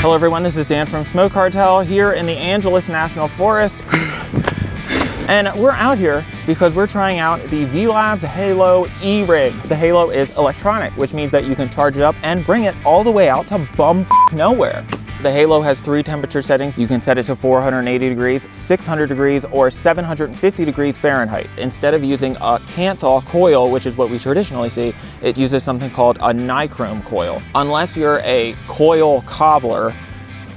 Hello everyone, this is Dan from Smoke Cartel here in the Angeles National Forest. And we're out here because we're trying out the V-Labs Halo E-Rig. The Halo is electronic, which means that you can charge it up and bring it all the way out to bum nowhere. The Halo has three temperature settings. You can set it to 480 degrees, 600 degrees, or 750 degrees Fahrenheit. Instead of using a Kanthal coil, which is what we traditionally see, it uses something called a nichrome coil. Unless you're a coil cobbler,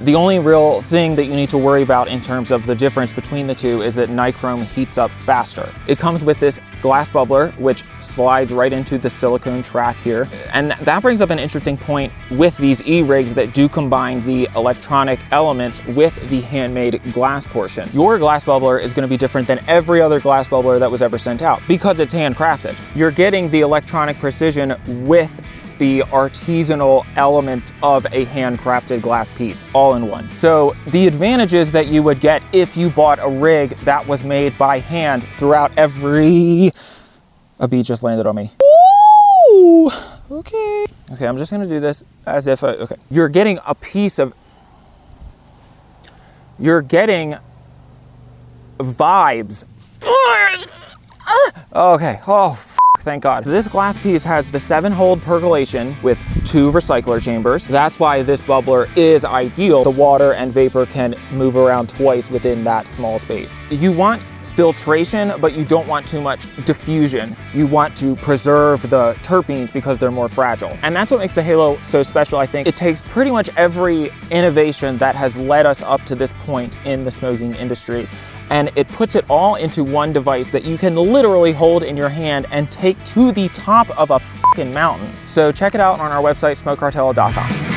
the only real thing that you need to worry about in terms of the difference between the two is that nichrome heats up faster. It comes with this glass bubbler, which slides right into the silicone track here. And that brings up an interesting point with these E-rigs that do combine the electronic elements with the handmade glass portion. Your glass bubbler is gonna be different than every other glass bubbler that was ever sent out because it's handcrafted. You're getting the electronic precision with the artisanal elements of a handcrafted glass piece all in one. So the advantages that you would get if you bought a rig that was made by hand throughout every... A bee just landed on me. Ooh, okay. Okay, I'm just gonna do this as if, I, okay. You're getting a piece of, you're getting vibes. Okay, oh, thank God. This glass piece has the seven hold percolation with two recycler chambers. That's why this bubbler is ideal. The water and vapor can move around twice within that small space. You want filtration, but you don't want too much diffusion. You want to preserve the terpenes because they're more fragile. And that's what makes the Halo so special, I think. It takes pretty much every innovation that has led us up to this point in the smoking industry and it puts it all into one device that you can literally hold in your hand and take to the top of a mountain. So check it out on our website, smokecartel.com.